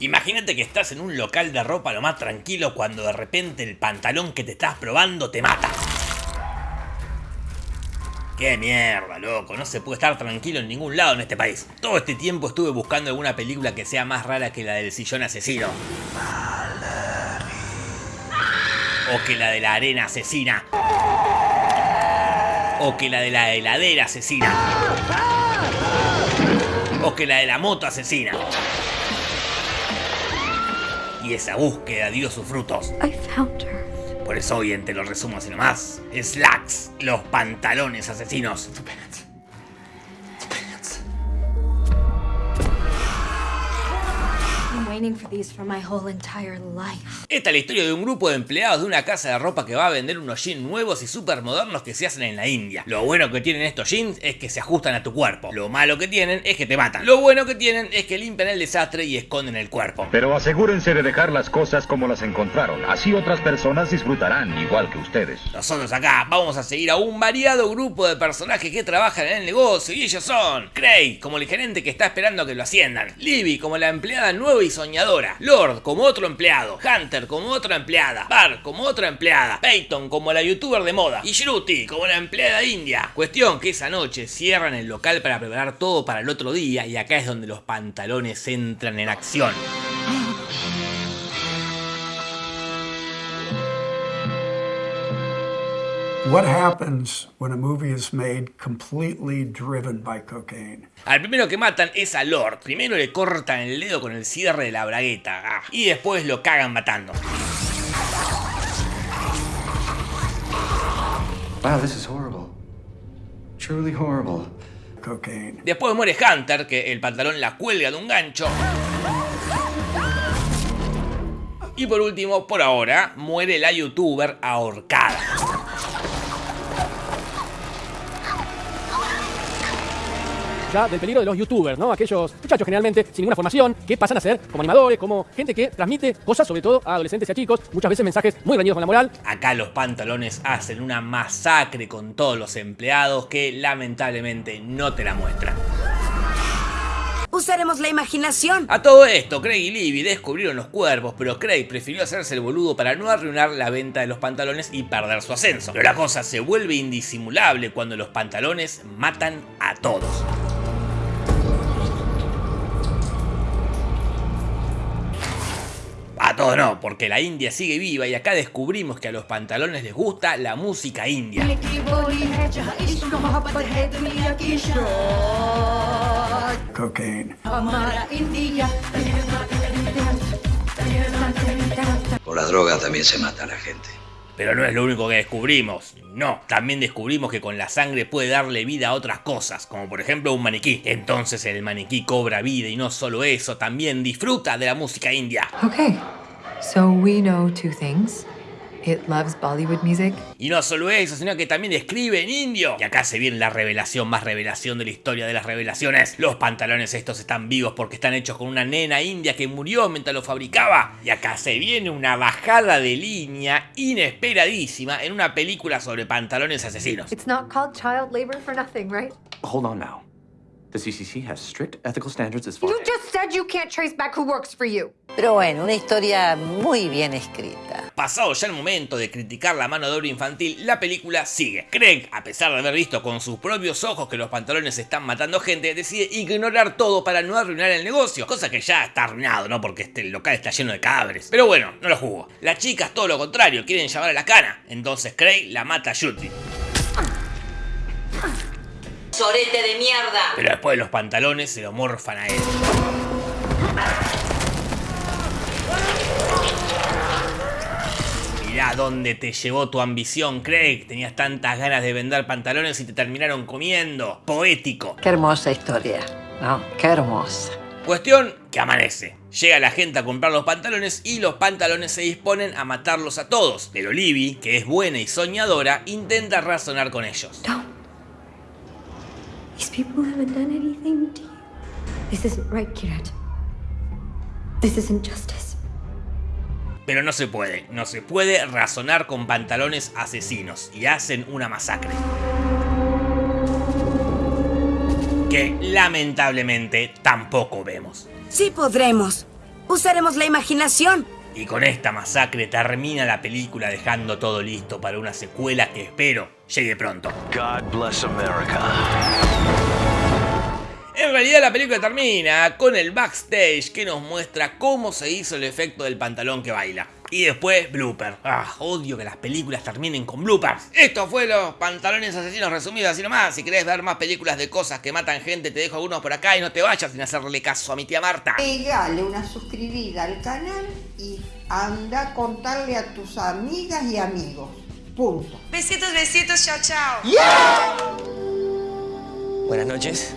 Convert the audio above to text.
Imagínate que estás en un local de ropa lo más tranquilo cuando de repente el pantalón que te estás probando te mata. ¡Qué mierda, loco! No se puede estar tranquilo en ningún lado en este país. Todo este tiempo estuve buscando alguna película que sea más rara que la del sillón asesino. O que la de la arena asesina. O que la de la heladera asesina. O que la de la moto asesina. Y esa búsqueda dio sus frutos. I found her. Por eso hoy en Te lo resumo así nomás. Slacks, los pantalones asesinos. Esta es la historia de un grupo de empleados de una casa de ropa que va a vender unos jeans nuevos y súper modernos que se hacen en la India. Lo bueno que tienen estos jeans es que se ajustan a tu cuerpo. Lo malo que tienen es que te matan. Lo bueno que tienen es que limpian el desastre y esconden el cuerpo. Pero asegúrense de dejar las cosas como las encontraron. Así otras personas disfrutarán igual que ustedes. Nosotros acá vamos a seguir a un variado grupo de personajes que trabajan en el negocio y ellos son Craig como el gerente que está esperando que lo asciendan, Libby como la empleada nueva y soñadora, Lord como otro empleado, Hunter como otra empleada, Bar como otra empleada, Peyton como la youtuber de moda. Y Shruti como la empleada india. Cuestión que esa noche cierran el local para preparar todo para el otro día y acá es donde los pantalones entran en acción. What happens when a movie is made completely driven by cocaine? Al primero que matan es a Lord. Primero le cortan el dedo con el cierre de la bragueta. ah, Y después lo cagan matando. Wow, this is horrible. Truly horrible. Cocaine. Después muere Hunter, que el pantalón la cuelga de un gancho. Y por último, por ahora, muere la youtuber ahorcada. Ya del peligro de los youtubers, ¿no? Aquellos muchachos generalmente sin ninguna formación que pasan a ser como animadores, como gente que transmite cosas sobre todo a adolescentes y a chicos, muchas veces mensajes muy reñidos con la moral. Acá los pantalones hacen una masacre con todos los empleados que lamentablemente no te la muestran. Usaremos la imaginación. A todo esto, Craig y Libby descubrieron los cuerpos, pero Craig prefirió hacerse el boludo para no arruinar la venta de los pantalones y perder su ascenso. Pero la cosa se vuelve indisimulable cuando los pantalones matan a todos. Todos no, porque la India sigue viva y acá descubrimos que a los pantalones les gusta la música india. Cocaine. Por la droga también se mata a la gente. Pero no es lo único que descubrimos. No, también descubrimos que con la sangre puede darle vida a otras cosas, como por ejemplo un maniquí. Entonces el maniquí cobra vida y no solo eso, también disfruta de la música india. Okay, so we know two things. It loves Bollywood music. Y no solo eso, sino que también escribe en indio. Y acá se viene la revelación más revelación de la historia de las revelaciones. Los pantalones estos están vivos porque están hechos con una nena india que murió mientras lo fabricaba. Y acá se viene una bajada de línea inesperadísima en una película sobre pantalones asesinos. It's not called child labor for nothing, right? Hold on now. The CCC has strict ethical standards as far You just said you can't trace back who works for you. Pero bueno, una historia muy bien escrita. Pasado ya el momento de criticar la mano de obra infantil, la película sigue. Craig, a pesar de haber visto con sus propios ojos que los pantalones están matando gente, decide ignorar todo para no arruinar el negocio, cosa que ya está arruinado, ¿no? Porque este local está lleno de cadáveres. Pero bueno, no lo jugó. Las chicas todo lo contrario, quieren llamar a la cana. Entonces Craig la mata a Shruti. Sorete de mierda. Pero después los pantalones se lo morfan a él. Mirá dónde te llevó tu ambición, Craig. Tenías tantas ganas de vender pantalones y te terminaron comiendo. Poético. Qué hermosa historia. No, qué hermosa. Cuestión que amanece. Llega la gente a comprar los pantalones y los pantalones se disponen a matarlos a todos. Pero Libby, que es buena y soñadora, intenta razonar con ellos. Don't. These people haven't done anything to you. This isn't right, Kirat. This isn't justice. Pero no se puede, no se puede razonar con pantalones asesinos y hacen una masacre. Que lamentablemente tampoco vemos. Sí podremos. Usaremos la imaginación. Y con esta masacre termina la película dejando todo listo para una secuela que espero llegue pronto. God bless America. En realidad la película termina con el backstage que nos muestra cómo se hizo el efecto del pantalón que baila. Y después, blooper. Ah, odio que las películas terminen con bloopers. Esto fue los pantalones asesinos resumidos así nomás. Si querés ver más películas de cosas que matan gente, te dejo algunos por acá y no te vayas sin hacerle caso a mi tía Marta. Pegale una suscribida al canal y anda a contarle a tus amigas y amigos. Punto. Besitos, besitos, chao, chao. Buenas noches.